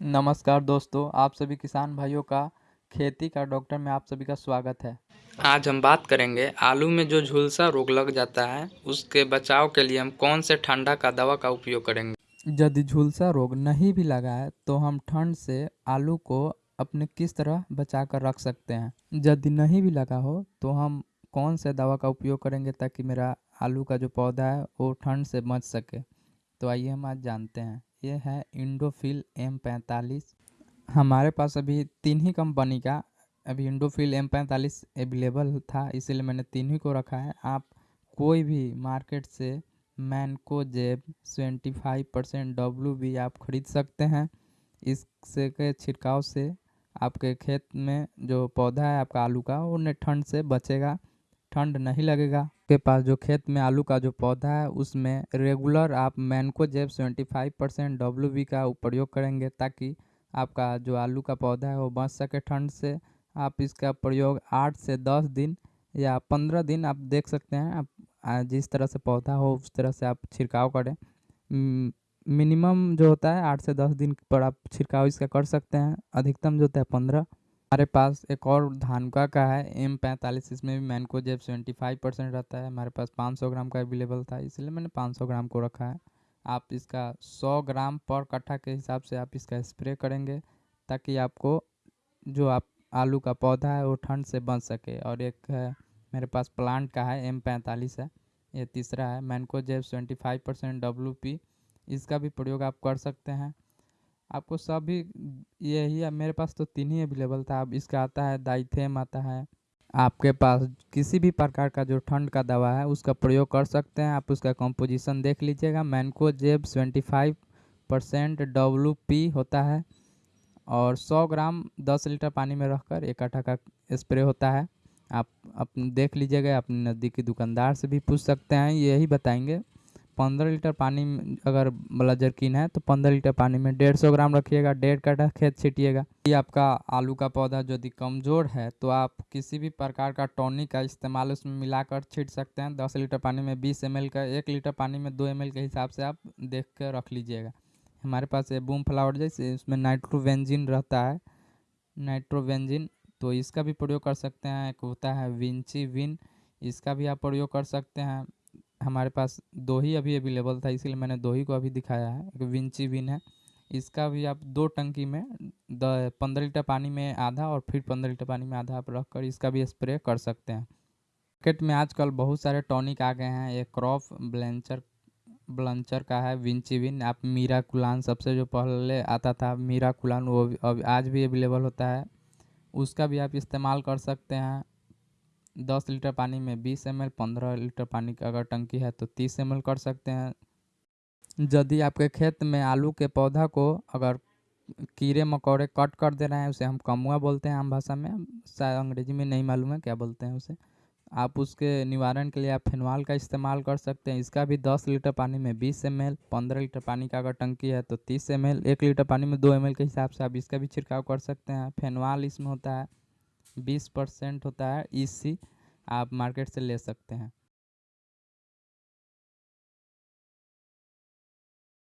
नमस्कार दोस्तों आप सभी किसान भाइयों का खेती का डॉक्टर में आप सभी का स्वागत है। आज हम बात करेंगे आलू में जो झुलसा रोग लग जाता है उसके बचाव के लिए हम कौन से ठंडा का दवा का उपयोग करेंगे? यदि झुलसा रोग नहीं भी लगा है तो हम ठंड से आलू को अपने किस तरह बचा कर रख सकते हैं? यदि नहीं भी लगा हो तो हम कौन से दवा का उपयोग करेंगे ताकि मेरा आलू का जो पौधा है वो ठंड से बच सके? तो आइए हम आज जानते हैं। ये है इंडोफिल एम पैंतालीस। हमारे पास अभी तीन ही कंपनी का, अभी इंडोफिल एम पैंतालीस अवेलेबल था, इसीलिए मैंने तीन ही को रखा है। आप कोई भी मार्केट से मैनको जेब, ट्वेंटी फाइव परसेंट डब्लू भी आप खरीद सकते हैं। इससे के छिड़काव से आपके खेत में जो पौधा है, आपका आलू का, वो ठंड से बचेगा। ठंड नहीं लगेगा। के पास जो खेत में आलू का जो पौधा है, उसमें रेगुलर आप मैनको जेब seventy five percent W B का प्रयोग करेंगे ताकि आपका जो आलू का पौधा है वो बच सके ठंड से। आप इसका प्रयोग आठ से दस दिन या पंद्रह दिन आप देख सकते हैं। आप जिस तरह से पौधा हो, उस तरह से आप छिड़काव करें। मिनिमम जो होता है, आठ से दस दिन पर आप छिड़काव इसका कर सकते हैं। अधिकतम जो होता है, पंद्रह। हमारे पास एक और धानुका का है एम पैंतालीस, इसमें भी मैनको जेब सेवेंटी फाइव परसेंट रहता है। हमारे पास पाँच सौ ग्राम का अवेलेबल था, इसलिए मैंने पाँच सौ ग्राम को रखा है। आप इसका सौ ग्राम पर कट्ठा के हिसाब से आप इसका स्प्रे करेंगे, ताकि आपको जो आप आलू का पौधा है, वो ठंड से बच सके। और एक है, मेरे पास प्लांट का है एम पैंतालीस है, ये तीसरा है मैनको जेब seventy five percent W P इसका भी प्रयोग आप कर सकते हैं। आपको सभी यही है। मेरे पास तो तीन ही अवेलेबल था। अब इसका आता है दाइथेम आता है। आपके पास किसी भी प्रकार का जो ठंड का दवा है, उसका प्रयोग कर सकते हैं। आप उसका कंपोजिशन देख लीजिएगा। मैनको जेब seventy five percent W P होता है और सौ ग्राम दस लीटर पानी में रखकर एक आटा का स्प्रे होता है। आप अपने देख लीजिएगा। अपने नज़दीकी दुकानदार से भी पूछ सकते हैं। यही बताएँगे। पंद्रह लीटर पानी अगर वाला जर्किन है तो पंद्रह लीटर पानी में डेढ़ सौ ग्राम रखिएगा, डेढ़ कटा खेत छीटिएगा। ये आपका आलू का पौधा यदि कमज़ोर है तो आप किसी भी प्रकार का टॉनिक का इस्तेमाल उसमें मिलाकर छीट सकते हैं। दस लीटर पानी में बीस एमएल का, एक लीटर पानी में दो एमएल के हिसाब से आप देख कर रख लीजिएगा। हमारे पास ये बूम फ्लावर जैसे इसमें नाइट्रोवेंजिन रहता है नाइट्रोवेंजिन तो इसका भी प्रयोग कर सकते हैं। एक होता है विंची विन इसका भी आप प्रयोग कर सकते हैं। हमारे पास दो ही अभी अवेलेबल था, इसीलिए मैंने दो ही को अभी दिखाया है। एक विंची विन है। इसका भी आप दो टंकी में द पंद्रह लीटर पानी में आधा और फिर पंद्रह लीटर पानी में आधा आप रख कर इसका भी स्प्रे कर सकते हैं। मार्केट में आजकल बहुत सारे टॉनिक आ गए हैं। एक क्रॉप ब्लेंचर ब्लंचर का है विंची विन आप मीरा कुलान सबसे जो पहले आता था मीरा कुलान वो अब आज भी अवेलेबल होता है। उसका भी आप इस्तेमाल कर सकते हैं। दस लीटर पानी में बीस एम एल, पंद्रह लीटर पानी का अगर टंकी है तो तीस एम एल कर सकते हैं। यदि आपके खेत में आलू के पौधा को अगर कीड़े मकोड़े कट कर दे रहे हैं, उसे हम कमुआ बोलते हैं आम भाषा में। शायद अंग्रेज़ी में नहीं मालूम है क्या बोलते हैं उसे। आप उसके निवारण के लिए आप फिनवाल का इस्तेमाल कर सकते हैं। इसका भी दस लीटर पानी में बीस एम एल, पंद्रह लीटर पानी का अगर टंकी है तो तीस एम एल, एक लीटर पानी में दो एम एल के हिसाब से आप इसका भी छिड़काव कर सकते हैं। फेनवाल इसमें होता है। बीस परसेंट होता है ईसी आप मार्केट से ले सकते हैं।